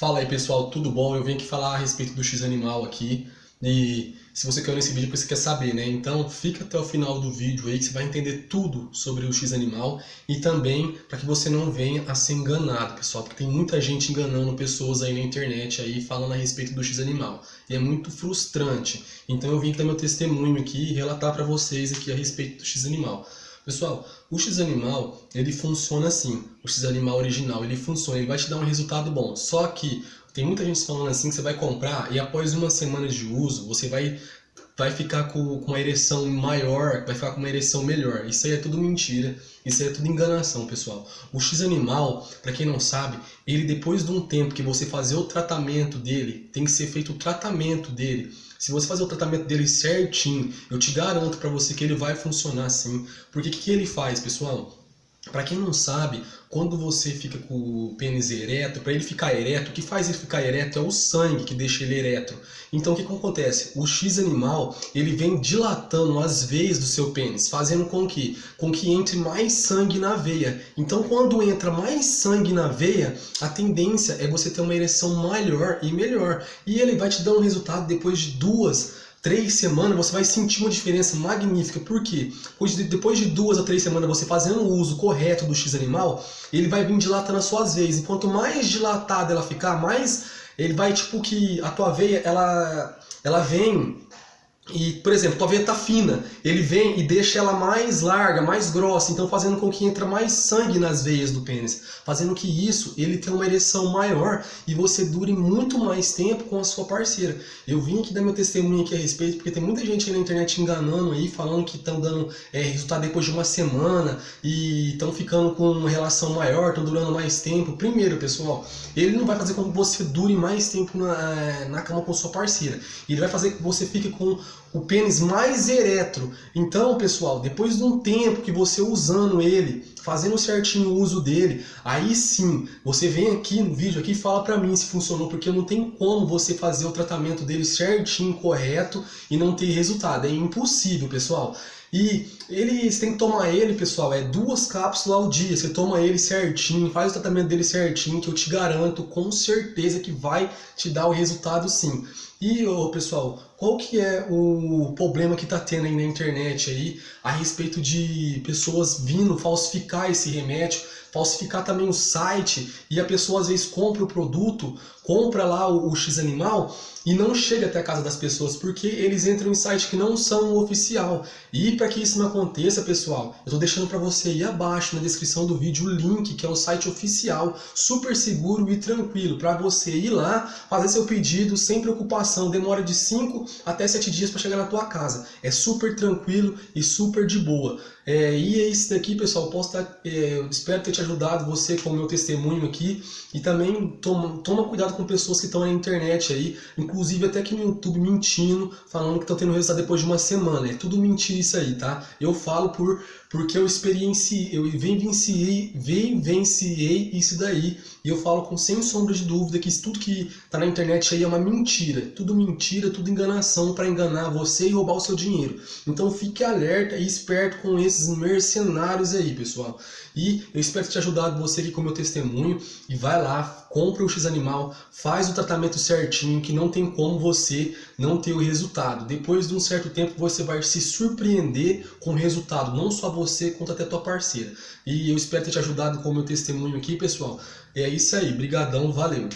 Fala aí pessoal, tudo bom? Eu vim aqui falar a respeito do X-Animal aqui e se você caiu nesse vídeo é você quer saber, né? Então fica até o final do vídeo aí que você vai entender tudo sobre o X-Animal e também para que você não venha a ser enganado, pessoal, porque tem muita gente enganando pessoas aí na internet aí falando a respeito do X-Animal e é muito frustrante. Então eu vim dar meu testemunho aqui e relatar para vocês aqui a respeito do X-Animal. Pessoal, o X-Animal, ele funciona assim, o X-Animal original, ele funciona, ele vai te dar um resultado bom, só que tem muita gente falando assim que você vai comprar e após uma semana de uso, você vai, vai ficar com, com uma ereção maior, vai ficar com uma ereção melhor. Isso aí é tudo mentira, isso aí é tudo enganação, pessoal. O X-Animal, para quem não sabe, ele depois de um tempo que você fazer o tratamento dele, tem que ser feito o tratamento dele, se você fazer o tratamento dele certinho, eu te garanto para você que ele vai funcionar sim. Porque o que, que ele faz, pessoal? Para quem não sabe, quando você fica com o pênis ereto, para ele ficar ereto, o que faz ele ficar ereto é o sangue que deixa ele ereto. Então o que, que acontece? O X animal, ele vem dilatando as veias do seu pênis, fazendo com que, com que entre mais sangue na veia. Então quando entra mais sangue na veia, a tendência é você ter uma ereção maior e melhor. E ele vai te dar um resultado depois de duas três semanas você vai sentir uma diferença magnífica. Por quê? Pois depois de duas a três semanas você fazendo o uso correto do X animal, ele vai vir dilatando as suas veias. E quanto mais dilatada ela ficar, mais ele vai tipo que a tua veia ela, ela vem e, por exemplo, tua veia tá fina, ele vem e deixa ela mais larga, mais grossa, então fazendo com que entre mais sangue nas veias do pênis, fazendo que isso, ele tenha uma ereção maior e você dure muito mais tempo com a sua parceira. Eu vim aqui dar meu testemunho aqui a respeito, porque tem muita gente aí na internet enganando aí, falando que estão dando é, resultado depois de uma semana e estão ficando com uma relação maior, estão durando mais tempo. Primeiro, pessoal, ele não vai fazer com que você dure mais tempo na, na cama com sua parceira, ele vai fazer com que você fique com o pênis mais ereto. Então, pessoal, depois de um tempo que você usando ele, fazendo certinho o uso dele, aí sim, você vem aqui no vídeo aqui e fala pra mim se funcionou, porque não tem como você fazer o tratamento dele certinho, correto e não ter resultado. É impossível, pessoal. E ele, você tem que tomar ele, pessoal, é duas cápsulas ao dia. Você toma ele certinho, faz o tratamento dele certinho, que eu te garanto com certeza que vai te dar o resultado sim. E, ô, pessoal, qual que é o problema que está tendo aí na internet aí a respeito de pessoas vindo falsificar esse remédio, falsificar também o site e a pessoa às vezes compra o produto, compra lá o, o X animal e não chega até a casa das pessoas porque eles entram em sites que não são oficial. E para que isso não aconteça, pessoal, eu estou deixando para você aí abaixo na descrição do vídeo o link que é o site oficial, super seguro e tranquilo, para você ir lá, fazer seu pedido sem preocupação, demora de 5 até 7 dias para chegar na tua casa. É super tranquilo e super de boa. É, e é isso daqui, pessoal, posso estar, é, espero ter te ajudado, você com o meu testemunho aqui, e também toma, toma cuidado com pessoas que estão na internet aí, inclusive até aqui no YouTube mentindo, falando que estão tendo resultado depois de uma semana. É tudo mentira isso aí, tá? Eu falo por porque eu experienciei, eu vivenciei, vivenciei isso daí, e eu falo com sem sombra de dúvida que isso tudo que tá na internet aí é uma mentira, tudo mentira, tudo enganação para enganar você e roubar o seu dinheiro. Então fique alerta e esperto com esses mercenários aí, pessoal. E eu espero ter te ajudado você aqui com o meu testemunho, e vai lá, compra o X-Animal, faz o tratamento certinho, que não tem como você não ter o resultado. Depois de um certo tempo você vai se surpreender com o resultado, não só você quanto até tua parceira. E eu espero ter te ajudado com o meu testemunho aqui, pessoal. É isso aí, brigadão, valeu!